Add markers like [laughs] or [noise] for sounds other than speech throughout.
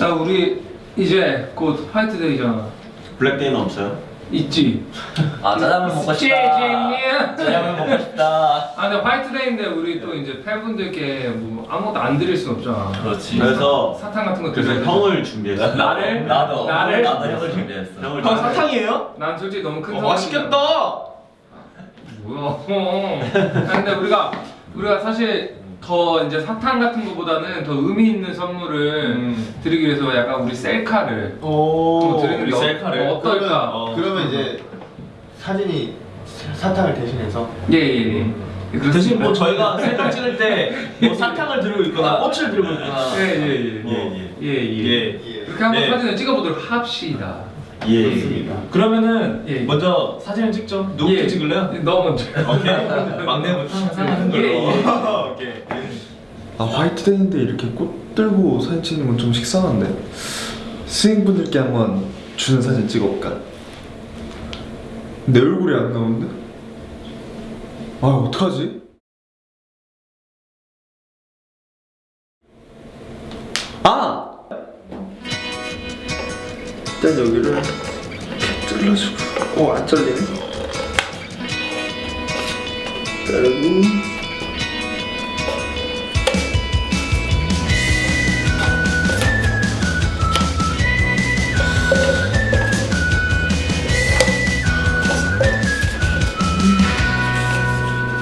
야 우리 이제 곧 화이트데이잖아 블랙데이는 없어요? 있지? 아 짜장면 먹고 싶다. 짜장면 먹고 싶다 아 근데 화이트데이인데 우리 또 이제 팬분들께 뭐 아무것도 안 드릴 순 없잖아 그렇지 그래서 사 탕 같은 거 그래서. 형을 준비했어. 나를? 나도 나를? 나도 형을 준비했어 형을 형 사탕이에요? 난 솔직히 너무 큰 어. 맛있겠다. 뭐야 아, 근데 우리가 우리가 사실 더 이제 사탕 같은 거보다는 더 의미 있는 선물을 음. 드리기 위해서 약간 우리 셀카를 오. 한번 드리는 게 우리 셀카를. 어, 어떨까? 그러면, 어. 그러면 이제 사진이 사탕을 대신해서 예예예 대신 뭐 저희가 셀카 찍을 때 뭐 [laughs] 사탕을 들고 있거나 꽃을 들고 있거나 예예예 예, 예예 예. 그렇게 한번 예. 사진을 찍어보도록 합시다 예. 좋습니다. 그러면은 예. 먼저 사진을 찍죠 누구부터 예. 찍을래요? 너 먼저 [laughs] 오케이 막내부터 상하는 걸로 예, 예. 오케이 아 화이트데이인데 이렇게 꽃 들고 사진 찍는 건 좀 식상한데 스윙분들께 한번 주는 사진 찍어볼까? 내 얼굴이 안 나오는데? 아 어떡하지? 아! 일단 여기를 이렇게 찔러주고. 어 안 잘리네. 자르고.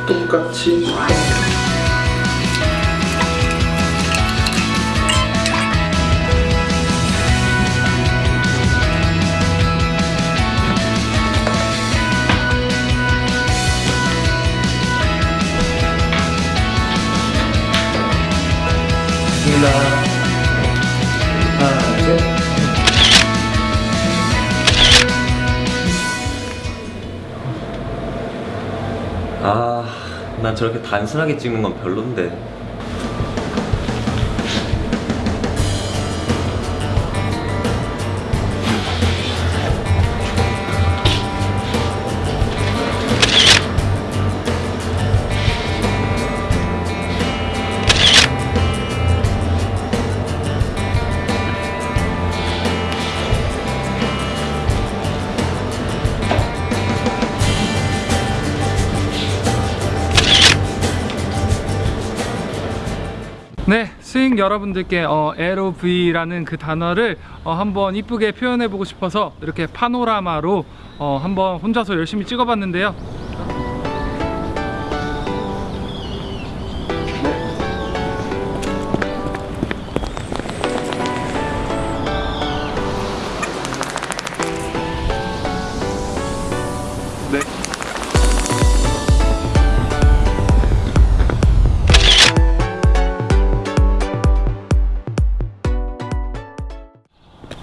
똑같이 됐습니다 하나 둘 아, 난 저렇게 단순하게 찍는 건 별론데. 네, 스윙 여러분들께 어, LOV라는 그 단어를 어, 한번 이쁘게 표현해 보고 싶어서 이렇게 파노라마로 어, 한번 혼자서 열심히 찍어봤는데요.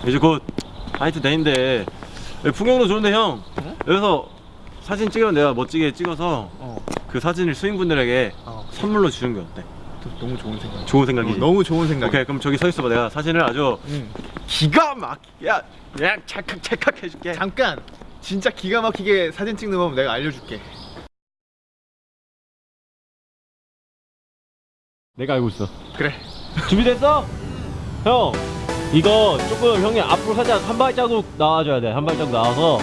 이제 곧 화이트데이인데 여기 풍경도 좋은데 형 여기서 사진 찍으면 내가 멋지게 찍어서 그 사진을 스윙분들에게 선물로 주는 게 어때? 너무 좋은 생각. 좋은 생각이지? 너무 좋은 생각. 오케이 그럼 저기 서 있어봐 내가 사진을 아주 응. 기가 막히게 야, 그냥 찰칵 찰칵 해줄게 잠깐. 진짜 기가 막히게 사진 찍는 법 내가 알려줄게. 내가 알고 있어 그래. 준비됐어? 형 이거 조금 형이 앞으로 살짝 한 발자국 나와줘야 돼. 한 발자국 나와서.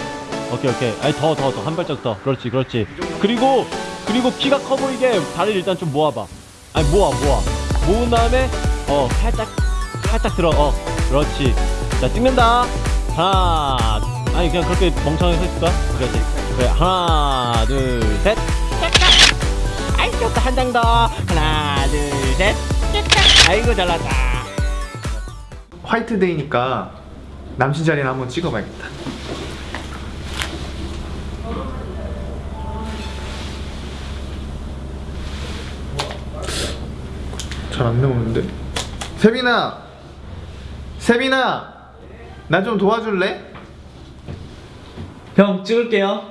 오케이 오케이. 아니 더 더 더. 한 발자국 더. 그렇지 그렇지. 그리고 그리고 키가 커 보이게 다리를 일단 좀 모아봐. 아니 모아 모아. 모은 다음에 어 살짝 살짝 들어. 어 그렇지. 자 찍는다. 하나 아니 그냥 그렇게 멍청하게 서 있을까? 그렇지. 그래 하나 둘셋. 아이 좋다. 한 장 더. 하나 둘셋. 아이고 잘났다 화이트데이니까 남친 자리는 한번 찍어봐야겠다. 잘 안 나오는데? 세빈아! 세빈아! 나 좀 도와줄래? 형 찍을게요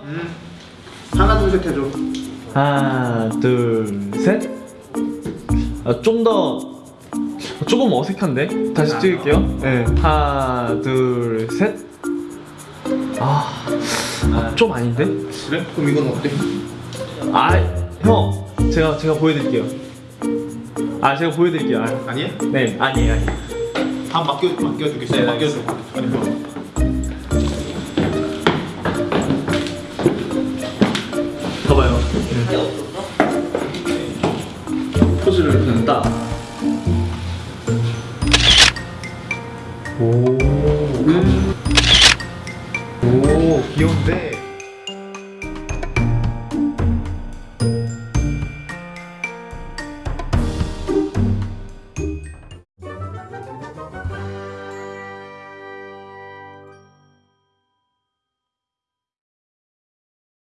하나 둘 셋 해줘. 하나 둘셋 아, 좀더 조금 어색한데? 다시 찍을게요 네. 하나 둘셋 좀 아닌데? 그래? 그럼 이건 어때? 아, 형, 제가 제가 보여드릴게요. 아, 제가 보여드릴게요. 아, 아니에요? 네, 아니에요, 아니에요. 다 맡겨 맡겨두겠어요. 맡겨줘. 아니 뭐. 봐봐요. 포즈를 그냥 딱. 오. 오, 귀여운데.